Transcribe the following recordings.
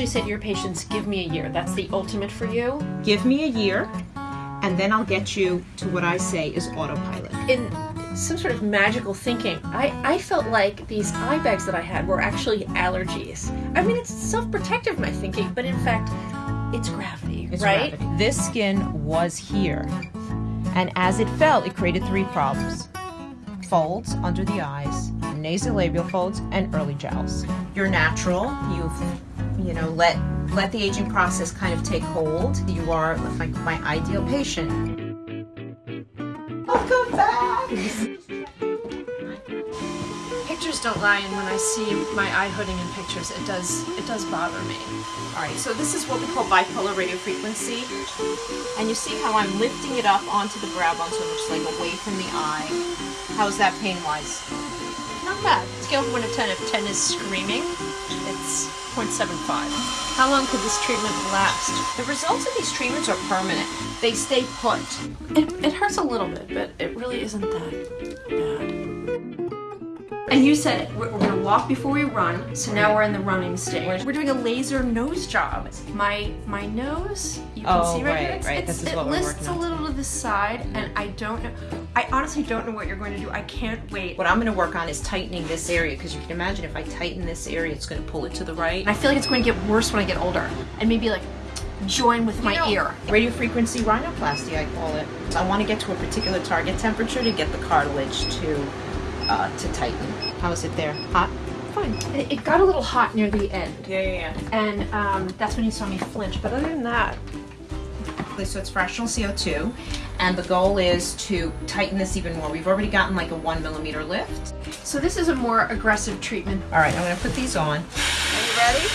actually say to your patients, give me a year. That's the ultimate for you. Give me a year, and then I'll get you to what I say is autopilot. In some sort of magical thinking, I, I felt like these eye bags that I had were actually allergies. I mean, it's self protective, my thinking, but in fact, it's gravity, It's right? gravity. This skin was here, and as it fell, it created three problems folds under the eyes, nasolabial folds, and early jowls. You're natural. You've, you know, let let the aging process kind of take hold. You are like my ideal patient. Welcome back. Pictures don't lie, and when I see my eye hooding in pictures, it does it does bother me. All right, so this is what we call bipolar radio frequency. And you see how I'm lifting it up onto the brow bone so it's like away from the eye. How's that pain wise? Not bad. Scale from 1 to 10. If 10 is screaming, it's 0.75. How long could this treatment last? The results of these treatments are permanent. They stay put. It, it hurts a little bit, but it really isn't that bad. And you said we're, we're gonna walk before we run, so now we're in the running stage. We're doing a laser nose job. My my nose, you can Oh, see right, right, here. It's, right. it's- This is it what we're lists a little to the side, and I don't know. I honestly don't know what you're going to do. I can't wait. What I'm going to work on is tightening this area because you can imagine if I tighten this area, it's going to pull it to the right. And I feel like it's going to get worse when I get older, and maybe like join with my You know, ear. Radio frequency rhinoplasty, I call it. I want to get to a particular target temperature to get the cartilage to uh, to tighten. How is it there? Hot? Fine. It, it got a little hot near the end, Yeah, yeah, yeah. and um, that's when you saw me flinch. But other than that, So it's fractional CO2, and the goal is to tighten this even more. We've already gotten like a one millimeter lift. so this is a more aggressive treatment. All right, I'm going to put these on. Are you ready?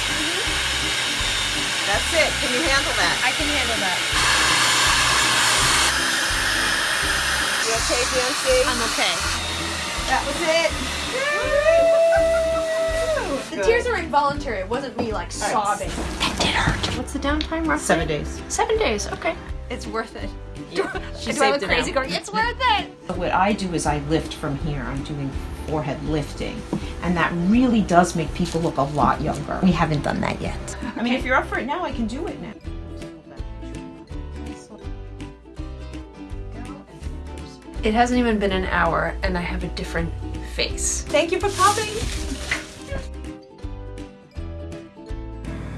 That's it. Can you handle that? I can handle that. You okay, DMC? I'm okay. That was it. The tears are involuntary. It wasn't me like right. sobbing. That did hurt. What's the downtime roughly? Seven days. Seven days. Okay. It's worth it. She Do I look it crazy going, it's worth it? What I do is I lift from here. I'm doing forehead lifting. And that really does make people look a lot younger. We haven't done that yet. I mean, if you're up for it now, I can do it now. It hasn't even been an hour and I have a different face. Thank you for coming.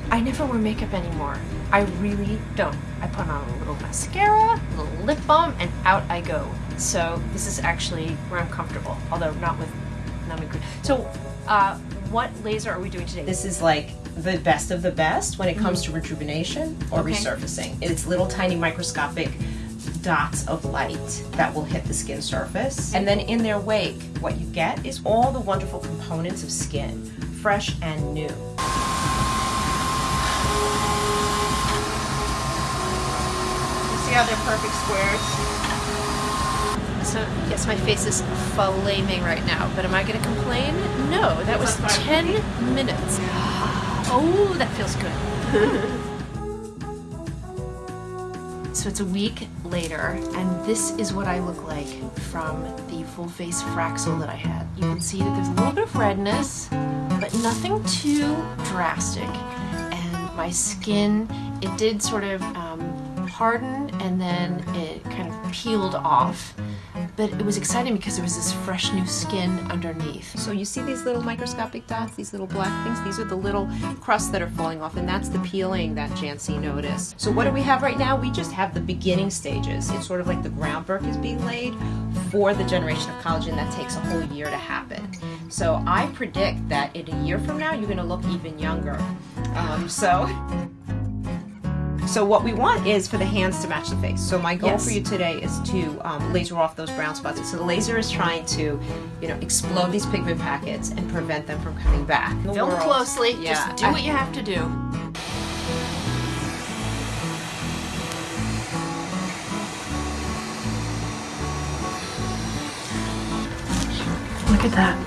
I never wear makeup anymore. I really don't. I put on a little mascara, a little lip balm, and out I go. So this is actually where I'm comfortable, although not with numbing cream. So, uh, what laser are we doing today? This is like the best of the best when it comes to rejuvenation or Okay. resurfacing. It's little tiny microscopic dots of light that will hit the skin surface. Mm-hmm. And then in their wake, what you get is all the wonderful components of skin, fresh and new. You see how they're perfect squares? So yes, my face is flaming right now, but am I going to complain? No, that was 10 minutes. Oh, that feels good. so it's a week later, and this is what I look like from the full face Fraxel that I had. You can see that there's a little bit of redness, but nothing too drastic. And my skin, it did sort of um, harden and then it kind of peeled off. But it was exciting because there was this fresh new skin underneath. So you see these little microscopic dots, these little black things? These are the little crusts that are falling off, and that's the peeling that Jancy noticed. So what do we have right now? We just have the beginning stages. It's sort of like the groundwork is being laid for the generation of collagen that takes a whole year to happen. So I predict that in a year from now, you're going to look even younger. Um, so. So what we want is for the hands to match the face. So my goal Yes. for you today is to um, laser off those brown spots. So the laser is trying to, you know, explode these pigment packets and prevent them from coming back. The Film world- closely, Yeah, just do I- what you have to do. Look at that.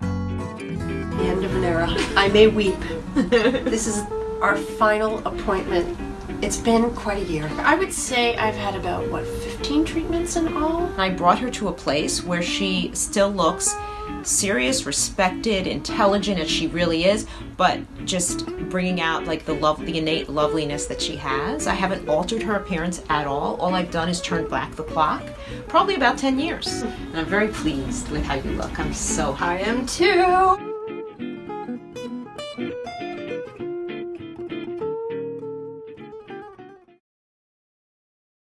The end of an era. I may weep. this is our final appointment. It's been quite a year. I would say I've had about, what, 15 treatments in all? I brought her to a place where she still looks serious, respected, intelligent as she really is, but just bringing out like the love, the innate loveliness that she has. I haven't altered her appearance at all. All I've done is turned back the clock, probably about 10 years. Hmm. And I'm very pleased with how you look. I'm so happy. I am too.